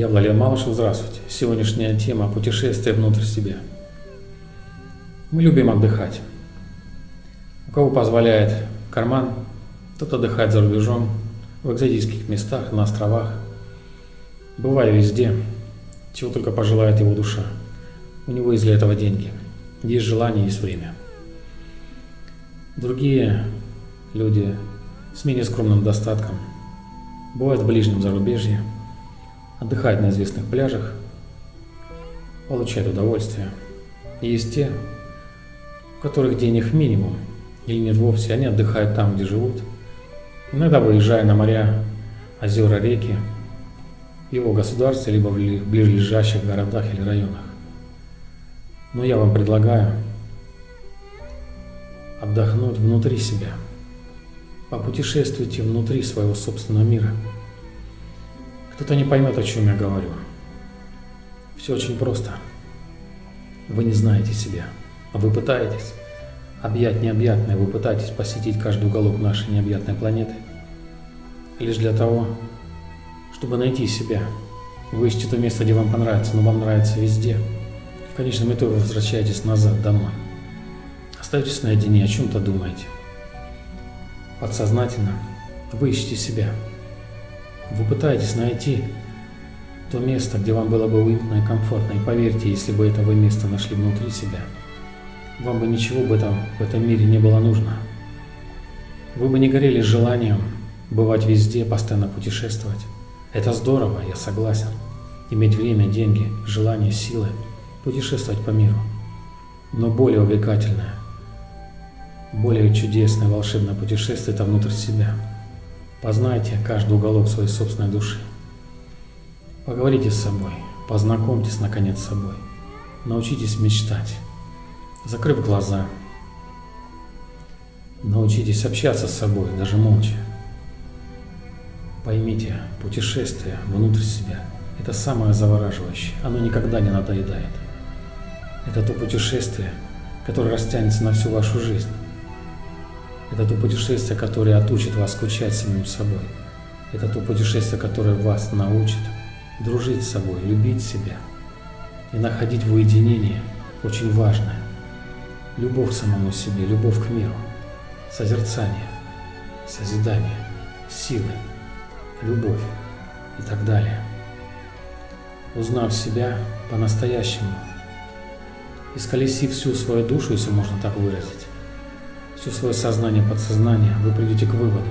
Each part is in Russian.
Я Владимир Малышев, здравствуйте. Сегодняшняя тема – путешествие внутрь себя. Мы любим отдыхать. У кого позволяет карман, тот отдыхает за рубежом, в экзотических местах, на островах. Бываю везде, чего только пожелает его душа. У него есть для этого деньги. Есть желание, есть время. Другие люди с менее скромным достатком бывают в ближнем зарубежье, отдыхают на известных пляжах, получают удовольствие. Есть те, у которых денег минимум или нет вовсе, они отдыхают там, где живут, иногда выезжая на моря, озера, реки, его государстве, либо в ближайших городах или районах. Но я вам предлагаю отдохнуть внутри себя. Попутешествуйте внутри своего собственного мира. Кто-то не поймет, о чем я говорю. Все очень просто. Вы не знаете себя, а вы пытаетесь объять необъятное, вы пытаетесь посетить каждый уголок нашей необъятной планеты. Лишь для того, чтобы найти себя. Вы ищете то место, где вам понравится, но вам нравится везде. В конечном итоге вы возвращаетесь назад домой. Остаетесь наедине, о чем-то думаете. Подсознательно вы ищете себя. Вы пытаетесь найти то место, где вам было бы уютно и комфортно. И поверьте, если бы это вы место нашли внутри себя, вам бы ничего в этом, в этом мире не было нужно. Вы бы не горели желанием бывать везде, постоянно путешествовать. Это здорово, я согласен. Иметь время, деньги, желание, силы, путешествовать по миру. Но более увлекательное, более чудесное, волшебное путешествие – это внутрь себя. Познайте каждый уголок своей собственной души. Поговорите с собой, познакомьтесь наконец с собой. Научитесь мечтать, закрыв глаза. Научитесь общаться с собой, даже молча. Поймите, путешествие внутрь себя – это самое завораживающее, оно никогда не надоедает. Это то путешествие, которое растянется на всю вашу жизнь. Это то путешествие, которое отучит вас скучать самим собой. Это то путешествие, которое вас научит дружить с собой, любить себя и находить в уединении очень важное. Любовь к самому себе, любовь к миру, созерцание, созидание, силы – любовь и так далее. Узнав себя по-настоящему, исколесив всю свою душу, если можно так выразить, все свое сознание, подсознание, вы придете к выводу,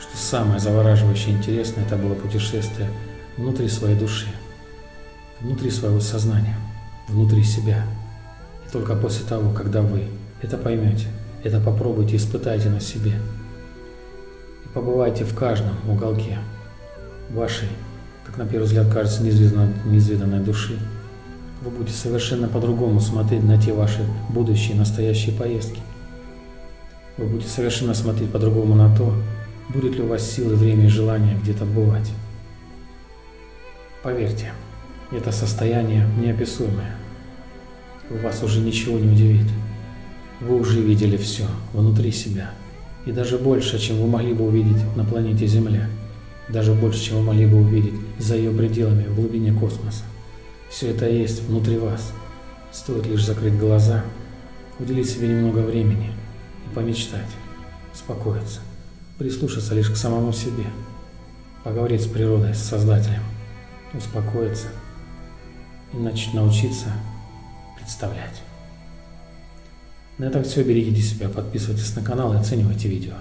что самое завораживающее и интересное это было путешествие внутри своей души, внутри своего сознания, внутри себя. И только после того, когда вы это поймете, это попробуйте, испытайте на себе – побывайте в каждом уголке вашей, как на первый взгляд кажется, неизведанной, неизведанной души. Вы будете совершенно по-другому смотреть на те ваши будущие настоящие поездки. Вы будете совершенно смотреть по-другому на то, будет ли у вас силы, время и желание где-то бывать. Поверьте, это состояние неописуемое. Вас уже ничего не удивит. Вы уже видели все внутри себя – и даже больше, чем вы могли бы увидеть на планете Земля, даже больше, чем вы могли бы увидеть за ее пределами в глубине космоса. Все это есть внутри вас. Стоит лишь закрыть глаза, уделить себе немного времени помечтать, успокоиться, прислушаться лишь к самому себе, поговорить с природой, с Создателем, успокоиться и начать научиться представлять. На этом все. Берегите себя, подписывайтесь на канал и оценивайте видео.